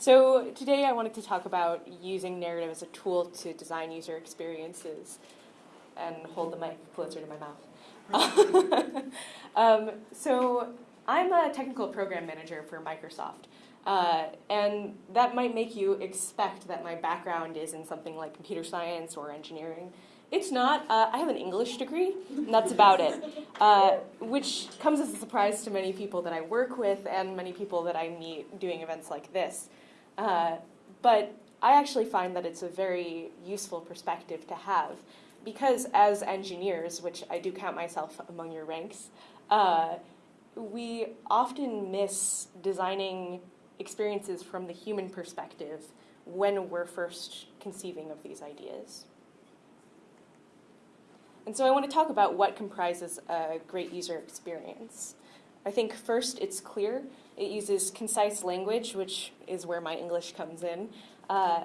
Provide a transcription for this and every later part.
so today I wanted to talk about using narrative as a tool to design user experiences and hold the mic closer to my mouth. um, so I'm a technical program manager for Microsoft. Uh, and that might make you expect that my background is in something like computer science or engineering. It's not. Uh, I have an English degree, and that's about it, uh, which comes as a surprise to many people that I work with and many people that I meet doing events like this. Uh, but I actually find that it's a very useful perspective to have because as engineers, which I do count myself among your ranks, uh, we often miss designing experiences from the human perspective when we're first conceiving of these ideas. And so I want to talk about what comprises a great user experience. I think first it's clear. It uses concise language, which is where my English comes in. Uh,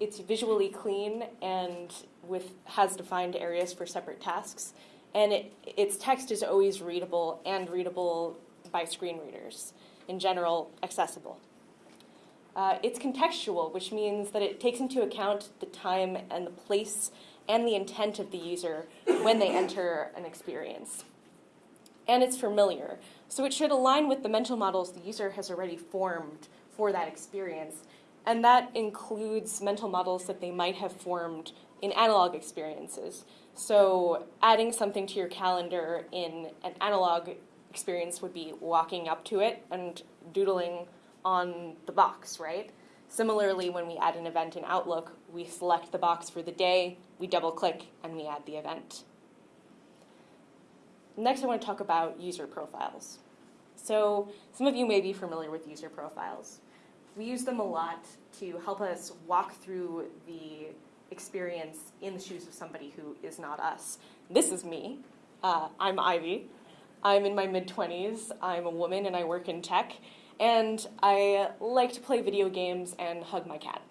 it's visually clean and with has defined areas for separate tasks. And it, its text is always readable and readable by screen readers. In general, accessible. Uh, it's contextual, which means that it takes into account the time and the place and the intent of the user when they enter an experience. And it's familiar, so it should align with the mental models the user has already formed for that experience. And that includes mental models that they might have formed in analog experiences. So adding something to your calendar in an analog experience would be walking up to it and doodling on the box, right? Similarly, when we add an event in Outlook, we select the box for the day, we double click, and we add the event. Next, I want to talk about user profiles. So some of you may be familiar with user profiles. We use them a lot to help us walk through the experience in the shoes of somebody who is not us. This is me. Uh, I'm Ivy. I'm in my mid-20s. I'm a woman and I work in tech and I like to play video games and hug my cat.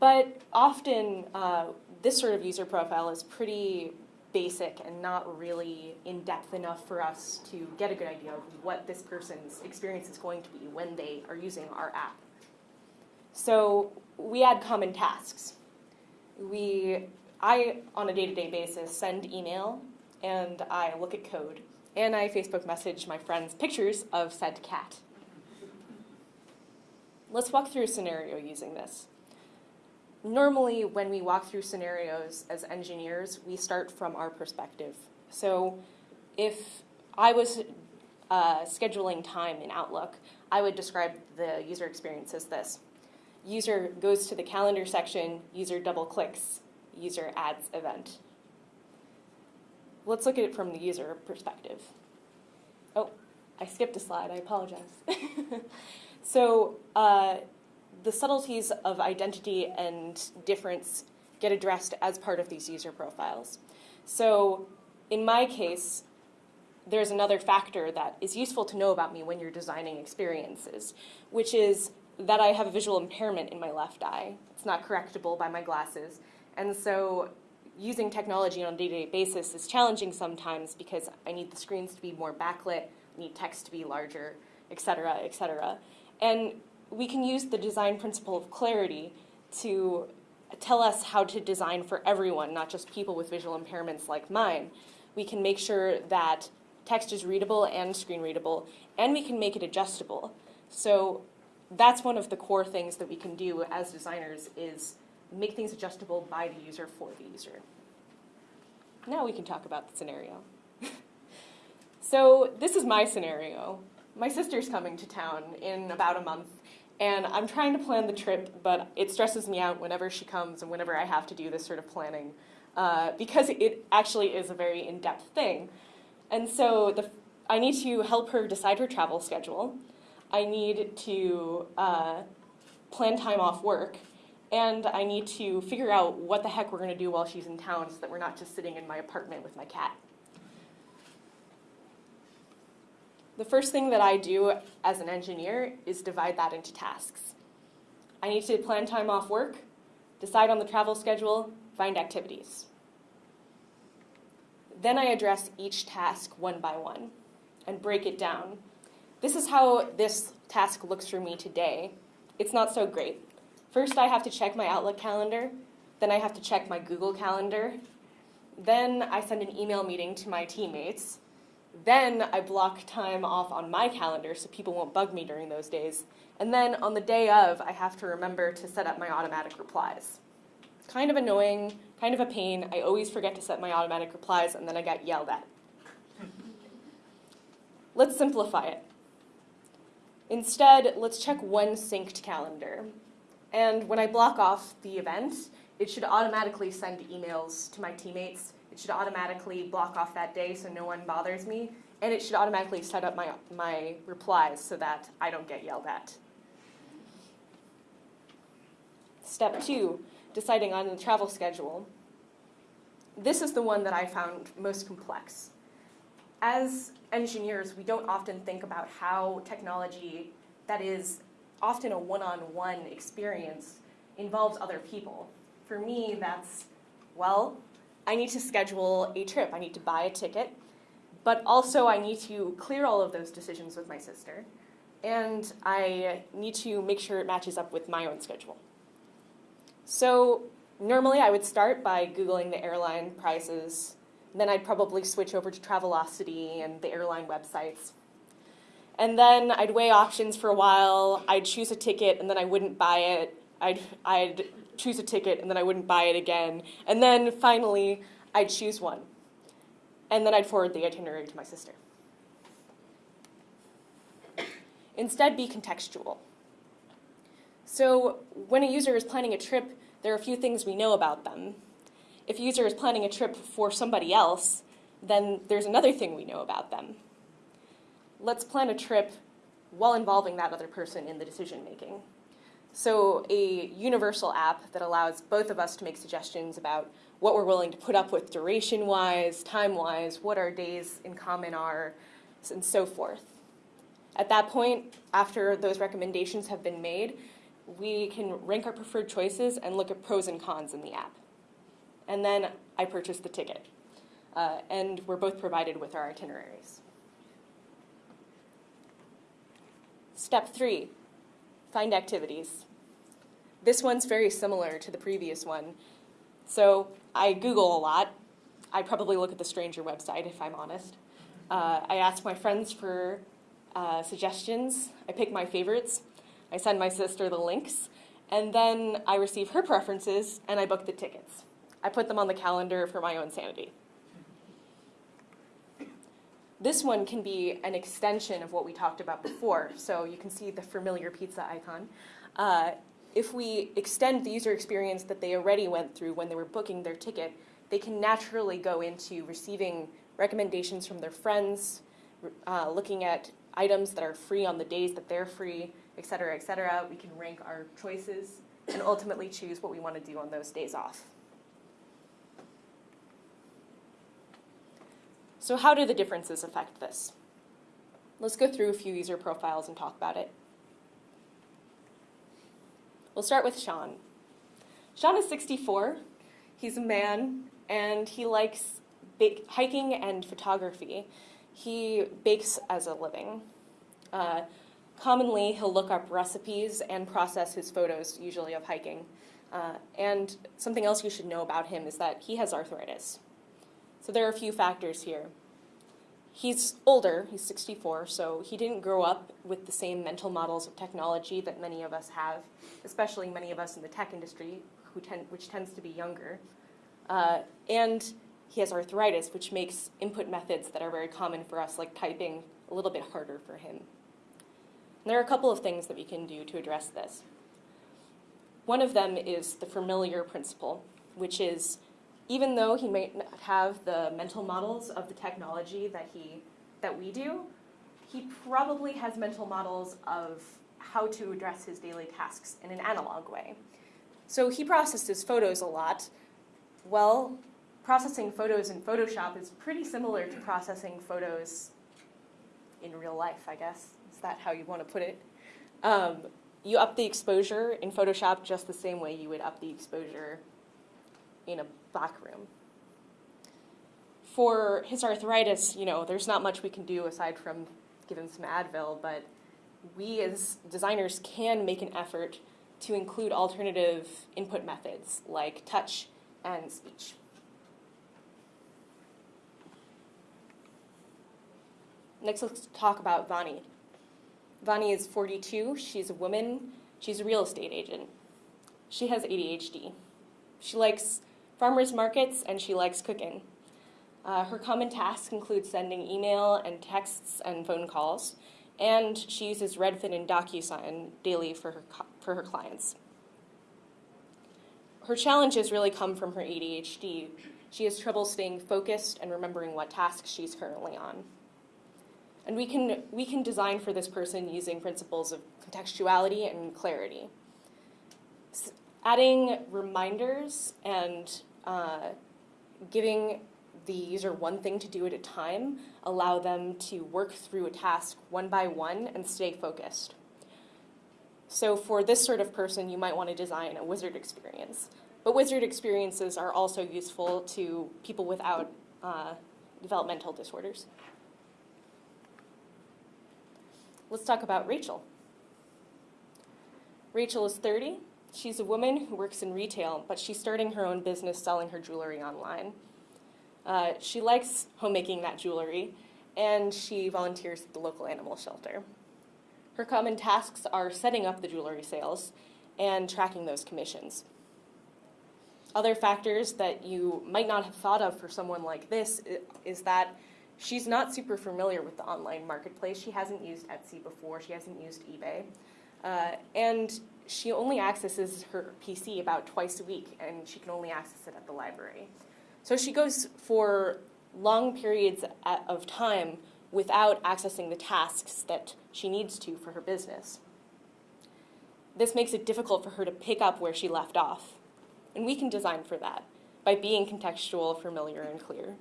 But often, uh, this sort of user profile is pretty basic and not really in depth enough for us to get a good idea of what this person's experience is going to be when they are using our app. So we add common tasks. We, I, on a day-to-day -day basis, send email and I look at code and I Facebook message my friends pictures of said cat. Let's walk through a scenario using this. Normally, when we walk through scenarios as engineers, we start from our perspective. So if I was uh, scheduling time in Outlook, I would describe the user experience as this. User goes to the calendar section, user double clicks, user adds event let's look at it from the user perspective. Oh, I skipped a slide, I apologize. so uh, the subtleties of identity and difference get addressed as part of these user profiles. So in my case, there's another factor that is useful to know about me when you're designing experiences, which is that I have a visual impairment in my left eye. It's not correctable by my glasses. And so using technology on a day-to-day -day basis is challenging sometimes because I need the screens to be more backlit, I need text to be larger, et cetera, et cetera. And we can use the design principle of clarity to tell us how to design for everyone, not just people with visual impairments like mine. We can make sure that text is readable and screen readable, and we can make it adjustable. So that's one of the core things that we can do as designers is make things adjustable by the user for the user. Now we can talk about the scenario. so this is my scenario. My sister's coming to town in about a month, and I'm trying to plan the trip, but it stresses me out whenever she comes and whenever I have to do this sort of planning, uh, because it actually is a very in-depth thing. And so the, I need to help her decide her travel schedule. I need to uh, plan time off work, and I need to figure out what the heck we're going to do while she's in town so that we're not just sitting in my apartment with my cat. The first thing that I do as an engineer is divide that into tasks. I need to plan time off work, decide on the travel schedule, find activities. Then I address each task one by one and break it down. This is how this task looks for me today, it's not so great. First, I have to check my Outlook calendar, then I have to check my Google calendar, then I send an email meeting to my teammates, then I block time off on my calendar so people won't bug me during those days, and then on the day of, I have to remember to set up my automatic replies. Kind of annoying, kind of a pain. I always forget to set my automatic replies, and then I get yelled at. Let's simplify it. Instead, let's check one synced calendar. And when I block off the event, it should automatically send emails to my teammates. It should automatically block off that day so no one bothers me. And it should automatically set up my, my replies so that I don't get yelled at. Step two, deciding on the travel schedule. This is the one that I found most complex. As engineers, we don't often think about how technology that is often a one-on-one experience involves other people. For me, that's, well, I need to schedule a trip. I need to buy a ticket, but also I need to clear all of those decisions with my sister, and I need to make sure it matches up with my own schedule. So normally I would start by Googling the airline prices. Then I'd probably switch over to Travelocity and the airline websites. And then I'd weigh options for a while. I'd choose a ticket and then I wouldn't buy it. I'd, I'd choose a ticket and then I wouldn't buy it again. And then finally, I'd choose one. And then I'd forward the itinerary to my sister. Instead, be contextual. So when a user is planning a trip, there are a few things we know about them. If a user is planning a trip for somebody else, then there's another thing we know about them. Let's plan a trip while involving that other person in the decision making. So a universal app that allows both of us to make suggestions about what we're willing to put up with duration-wise, time-wise, what our days in common are, and so forth. At that point, after those recommendations have been made, we can rank our preferred choices and look at pros and cons in the app. And then I purchase the ticket. Uh, and we're both provided with our itineraries. Step three, find activities. This one's very similar to the previous one. So I Google a lot. I probably look at the Stranger website, if I'm honest. Uh, I ask my friends for uh, suggestions. I pick my favorites. I send my sister the links, and then I receive her preferences and I book the tickets. I put them on the calendar for my own sanity. This one can be an extension of what we talked about before. So you can see the familiar pizza icon. Uh, if we extend the user experience that they already went through when they were booking their ticket, they can naturally go into receiving recommendations from their friends, uh, looking at items that are free on the days that they're free, et cetera, et cetera. We can rank our choices and ultimately choose what we want to do on those days off. So how do the differences affect this? Let's go through a few user profiles and talk about it. We'll start with Sean. Sean is 64. He's a man, and he likes hiking and photography. He bakes as a living. Uh, Commonly, he'll look up recipes and process his photos, usually of hiking. Uh, and something else you should know about him is that he has arthritis. So there are a few factors here. He's older, he's 64, so he didn't grow up with the same mental models of technology that many of us have, especially many of us in the tech industry, who tend, which tends to be younger. Uh, and he has arthritis, which makes input methods that are very common for us, like typing, a little bit harder for him. And there are a couple of things that we can do to address this. One of them is the familiar principle, which is even though he may not have the mental models of the technology that, he, that we do, he probably has mental models of how to address his daily tasks in an analog way. So he processes photos a lot. Well, processing photos in Photoshop is pretty similar to processing photos in real life, I guess. Is that how you want to put it? Um, you up the exposure in Photoshop just the same way you would up the exposure in a room. For his arthritis, you know, there's not much we can do aside from give him some Advil, but we as designers can make an effort to include alternative input methods like touch and speech. Next, let's talk about Vani. Vani is 42. She's a woman. She's a real estate agent. She has ADHD. She likes farmers markets and she likes cooking. Uh, her common tasks include sending email and texts and phone calls, and she uses Redfin and DocuSign daily for her, for her clients. Her challenges really come from her ADHD. She has trouble staying focused and remembering what tasks she's currently on. And we can, we can design for this person using principles of contextuality and clarity. Adding reminders and uh, giving the user one thing to do at a time, allow them to work through a task one by one and stay focused. So for this sort of person, you might want to design a wizard experience. But wizard experiences are also useful to people without uh, developmental disorders. Let's talk about Rachel. Rachel is 30. She's a woman who works in retail, but she's starting her own business selling her jewelry online. Uh, she likes homemaking that jewelry, and she volunteers at the local animal shelter. Her common tasks are setting up the jewelry sales and tracking those commissions. Other factors that you might not have thought of for someone like this is that she's not super familiar with the online marketplace. She hasn't used Etsy before, she hasn't used eBay. Uh, and she only accesses her PC about twice a week, and she can only access it at the library. So she goes for long periods of time without accessing the tasks that she needs to for her business. This makes it difficult for her to pick up where she left off. And we can design for that by being contextual, familiar, and clear.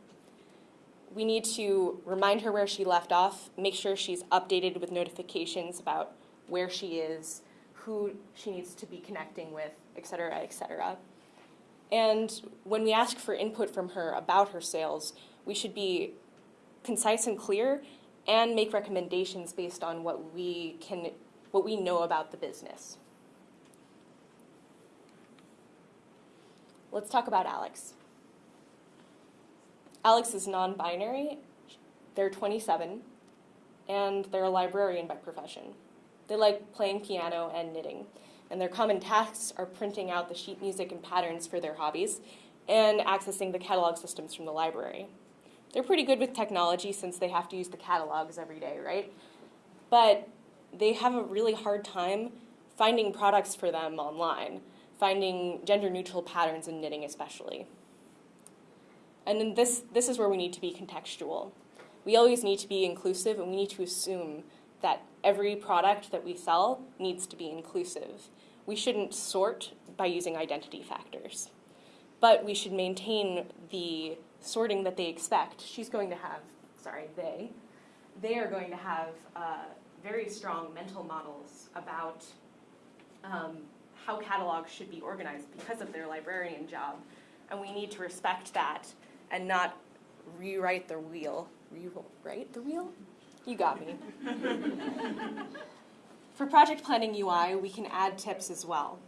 We need to remind her where she left off, make sure she's updated with notifications about where she is, who she needs to be connecting with, et cetera, et cetera. And when we ask for input from her about her sales, we should be concise and clear and make recommendations based on what we can what we know about the business. Let's talk about Alex. Alex is non-binary. They're 27 and they're a librarian by profession. They like playing piano and knitting and their common tasks are printing out the sheet music and patterns for their hobbies and accessing the catalog systems from the library. They're pretty good with technology since they have to use the catalogs every day, right? But they have a really hard time finding products for them online, finding gender neutral patterns in knitting especially. And then this, this is where we need to be contextual. We always need to be inclusive and we need to assume that every product that we sell needs to be inclusive. We shouldn't sort by using identity factors, but we should maintain the sorting that they expect. She's going to have, sorry, they, they are going to have uh, very strong mental models about um, how catalogs should be organized because of their librarian job. And we need to respect that and not rewrite the wheel. Rewrite the wheel? You got me. For project planning UI, we can add tips as well.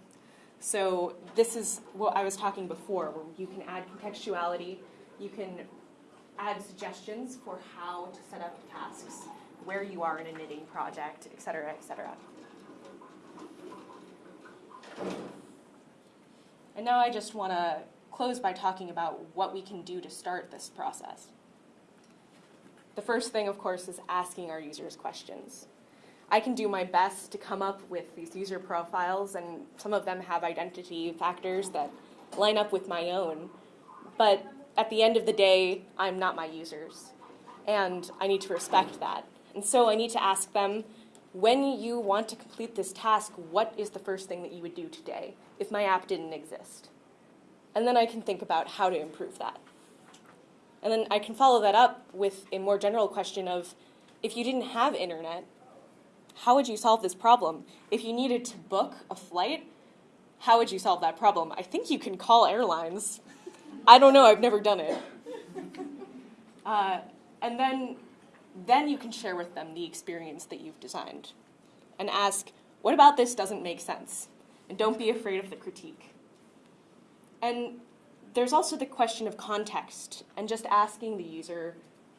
So this is what I was talking before, where you can add contextuality, you can add suggestions for how to set up tasks, where you are in a knitting project, et cetera, et cetera. And now I just want to close by talking about what we can do to start this process. The first thing, of course, is asking our users questions. I can do my best to come up with these user profiles, and some of them have identity factors that line up with my own. But at the end of the day, I'm not my users, and I need to respect that. And so I need to ask them, when you want to complete this task, what is the first thing that you would do today if my app didn't exist? And then I can think about how to improve that. And then I can follow that up with a more general question of, if you didn't have internet, how would you solve this problem? If you needed to book a flight, how would you solve that problem? I think you can call airlines. I don't know, I've never done it. Uh, and then, then you can share with them the experience that you've designed. and ask, what about this doesn't make sense? And don't be afraid of the critique. And there's also the question of context and just asking the user,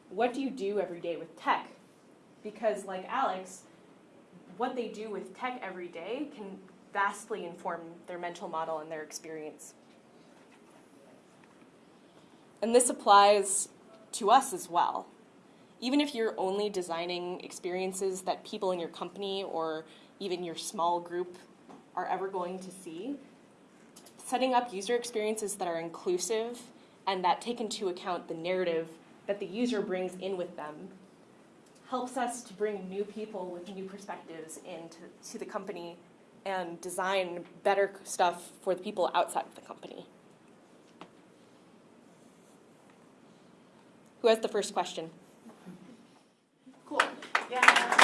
what do you do every day with tech? Because, like Alex, what they do with tech every day can vastly inform their mental model and their experience. And this applies to us as well. Even if you're only designing experiences that people in your company or even your small group are ever going to see, setting up user experiences that are inclusive and that take into account the narrative that the user brings in with them helps us to bring new people with new perspectives into the company and design better stuff for the people outside of the company. Who has the first question? Cool. Yeah.